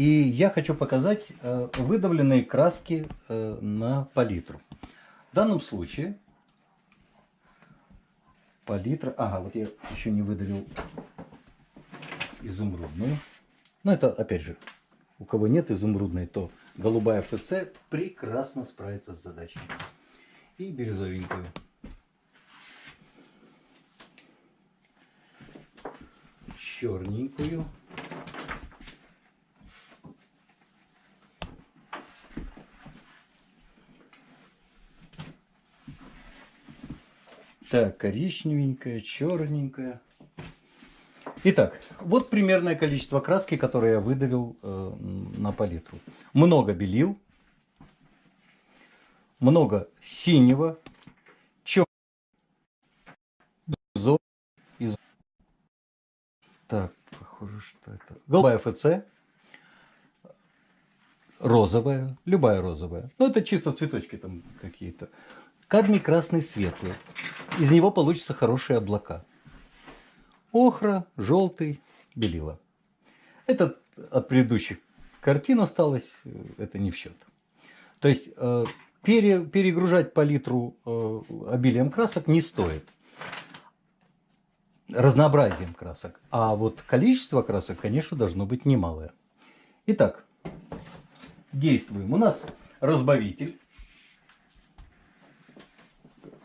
И я хочу показать э, выдавленные краски э, на палитру. В данном случае палитра... Ага, вот я еще не выдавил изумрудную. Но это, опять же, у кого нет изумрудной, то голубая ФЦ прекрасно справится с задачей. И бирюзовенькую. Черненькую. Так, коричневенькая, черненькая. Итак, вот примерное количество краски, которое я выдавил э, на палитру. Много белил, много синего, черного, из... Так, похоже, что это... Голубая ФЦ, розовая, любая розовая. Ну, это чисто цветочки там какие-то. Кадмий красный светлый. Из него получатся хорошие облака. Охра, желтый, белила. Это от предыдущих картин осталось, это не в счет. То есть э, пере, перегружать палитру э, обилием красок не стоит. Разнообразием красок. А вот количество красок, конечно, должно быть немалое. Итак, действуем. У нас разбавитель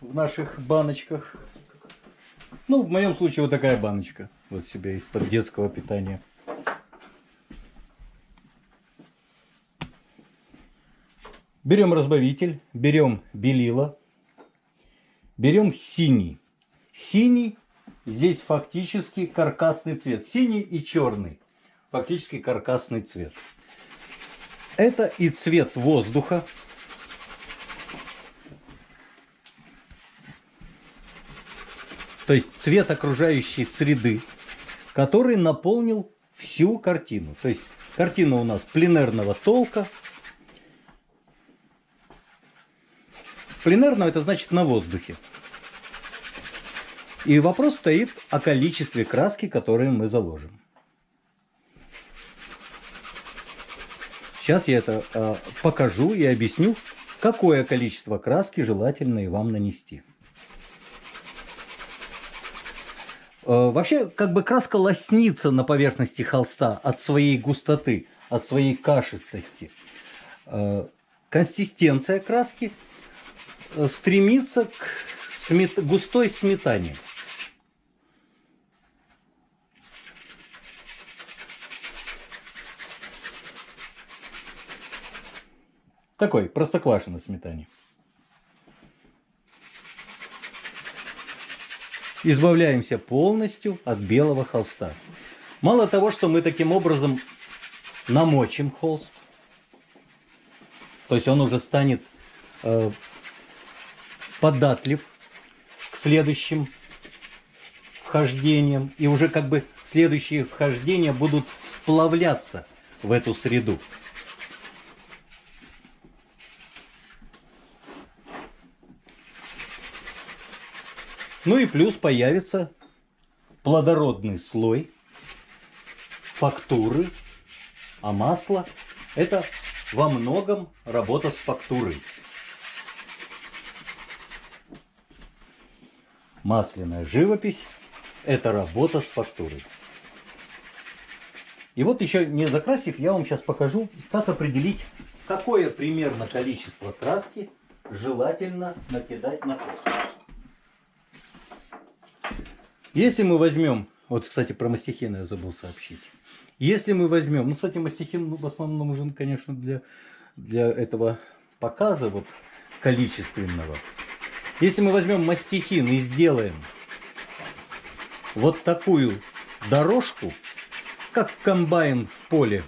в наших баночках. Ну, в моем случае вот такая баночка. Вот себе из-под детского питания. Берем разбавитель, берем белила, берем синий. Синий здесь фактически каркасный цвет. Синий и черный. Фактически каркасный цвет. Это и цвет воздуха, то есть цвет окружающей среды, который наполнил всю картину. То есть картина у нас пленерного толка. Пленерного это значит на воздухе. И вопрос стоит о количестве краски, которые мы заложим. Сейчас я это э, покажу и объясню, какое количество краски желательно и вам нанести. Э, вообще, как бы краска лоснится на поверхности холста от своей густоты, от своей кашистости. Э, консистенция краски э, стремится к смет... густой сметане. Такой простоквашино сметане. Избавляемся полностью от белого холста. Мало того, что мы таким образом намочим холст, то есть он уже станет э, податлив к следующим вхождениям, и уже как бы следующие вхождения будут вплавляться в эту среду. Ну и плюс появится плодородный слой фактуры, а масло это во многом работа с фактурой. Масляная живопись – это работа с фактурой. И вот еще не закрасив, я вам сейчас покажу, как определить, какое примерно количество краски желательно накидать на косточку. Если мы возьмем, вот, кстати, про мастихин я забыл сообщить. Если мы возьмем, ну, кстати, мастихин в основном нужен, конечно, для, для этого показа вот количественного. Если мы возьмем мастихин и сделаем вот такую дорожку, как комбайн в поле,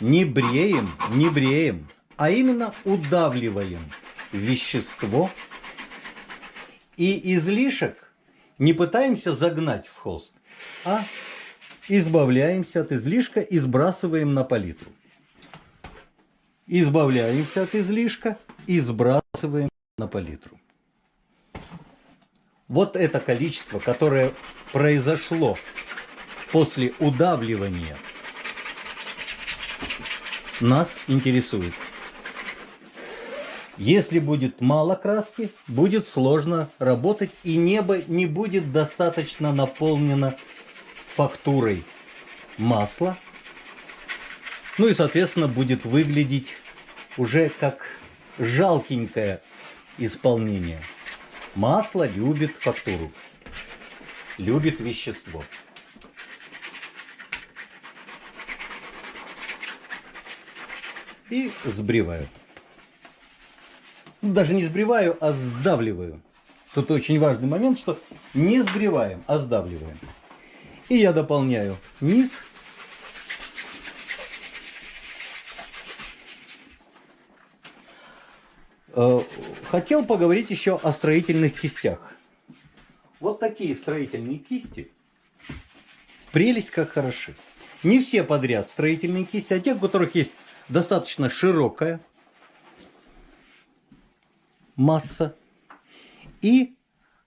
не бреем, не бреем, а именно удавливаем вещество и излишек не пытаемся загнать в холст, а избавляемся от излишка и сбрасываем на палитру. Избавляемся от излишка и сбрасываем на палитру. Вот это количество, которое произошло после удавливания нас интересует. Если будет мало краски, будет сложно работать, и небо не будет достаточно наполнено фактурой масла. Ну и, соответственно, будет выглядеть уже как жалкенькое исполнение. Масло любит фактуру, любит вещество. И сбриваю. Ну, даже не сбриваю, а сдавливаю. Тут очень важный момент, что не сбриваем, а сдавливаем. И я дополняю низ. Э, хотел поговорить еще о строительных кистях. Вот такие строительные кисти. Прелесть как хороши. Не все подряд строительные кисти, а те, у которых есть достаточно широкая масса. И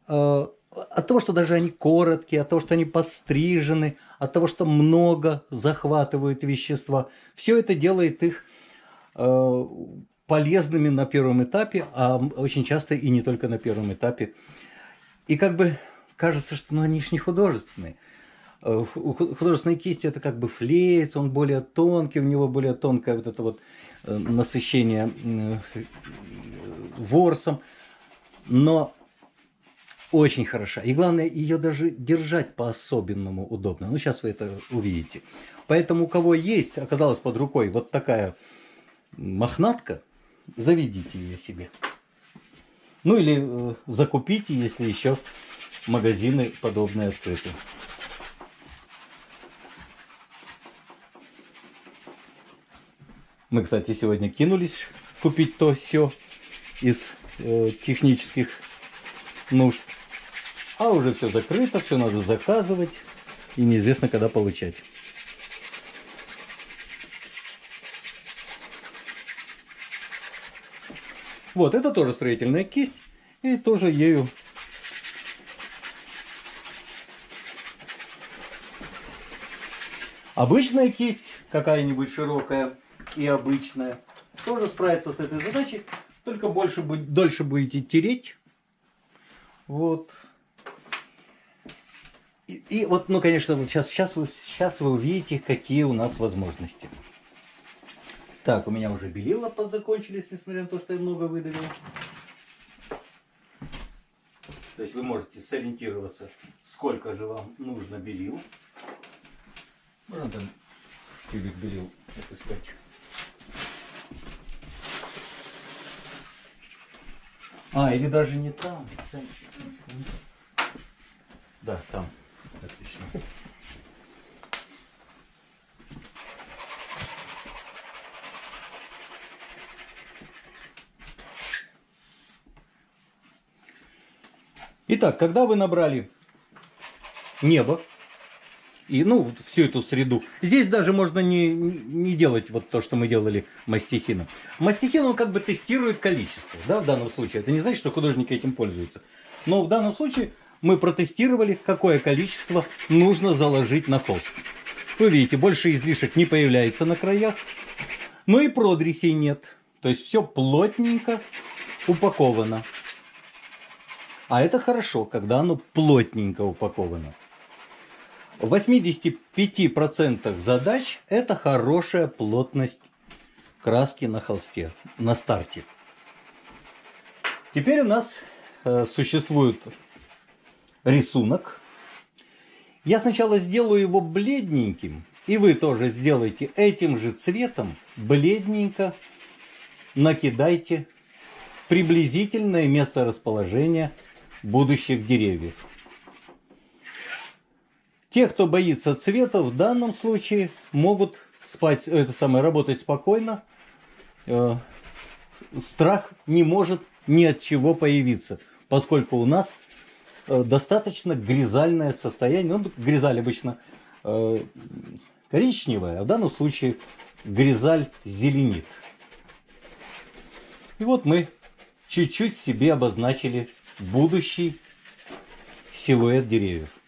э, от того, что даже они короткие, от того, что они пострижены, от того, что много захватывают вещества, все это делает их э, полезными на первом этапе, а очень часто и не только на первом этапе. И как бы кажется, что ну, они же не художественные. Э, художественные кисти это как бы флеец, он более тонкий, у него более тонкое вот это вот э, насыщение ворсом, но очень хороша. И главное, ее даже держать по-особенному удобно. Ну, сейчас вы это увидите. Поэтому у кого есть, оказалась под рукой вот такая мохнатка, заведите ее себе. Ну или э, закупите, если еще магазины подобные открыты. Мы, кстати, сегодня кинулись купить то все из э, технических нужд. А уже все закрыто, все надо заказывать и неизвестно когда получать. Вот, это тоже строительная кисть. И тоже ею Обычная кисть, какая-нибудь широкая и обычная, тоже справится с этой задачей, только больше, дольше будете тереть. Вот. И, и вот, ну, конечно, вот сейчас, сейчас, вы, сейчас вы увидите, какие у нас возможности. Так, у меня уже белила подзакончились, несмотря на то, что я много выдавил. То есть вы можете сориентироваться, сколько же вам нужно белил. Можно там тюбик белил отыскать. А, или даже не там. Да, там. Отлично. Итак, когда вы набрали небо, и, ну, всю эту среду. Здесь даже можно не, не делать вот то, что мы делали мастихином. Мастихин, он как бы тестирует количество, да, в данном случае. Это не значит, что художники этим пользуются. Но в данном случае мы протестировали, какое количество нужно заложить на холст. Вы видите, больше излишек не появляется на краях, но и продресей нет. То есть все плотненько упаковано. А это хорошо, когда оно плотненько упаковано. В 85% задач это хорошая плотность краски на холсте, на старте. Теперь у нас э, существует рисунок. Я сначала сделаю его бледненьким, и вы тоже сделайте этим же цветом, бледненько накидайте приблизительное место расположения будущих деревьев. Те, кто боится цвета, в данном случае могут спать, это самое, работать спокойно. Э, страх не может ни от чего появиться, поскольку у нас э, достаточно гризальное состояние. Ну, гризаль обычно э, коричневая, а в данном случае гризаль зеленит. И вот мы чуть-чуть себе обозначили будущий силуэт деревьев.